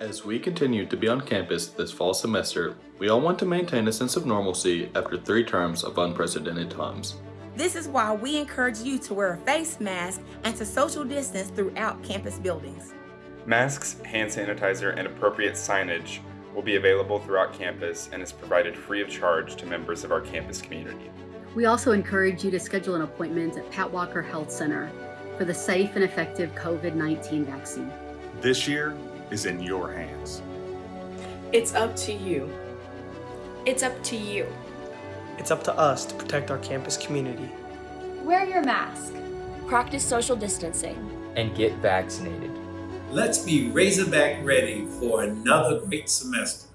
As we continue to be on campus this fall semester, we all want to maintain a sense of normalcy after three terms of unprecedented times. This is why we encourage you to wear a face mask and to social distance throughout campus buildings. Masks, hand sanitizer, and appropriate signage will be available throughout campus and is provided free of charge to members of our campus community. We also encourage you to schedule an appointment at Pat Walker Health Center for the safe and effective COVID-19 vaccine. This year is in your hands. It's up to you. It's up to you. It's up to us to protect our campus community. Wear your mask. Practice social distancing. And get vaccinated. Let's be Razorback ready for another great semester.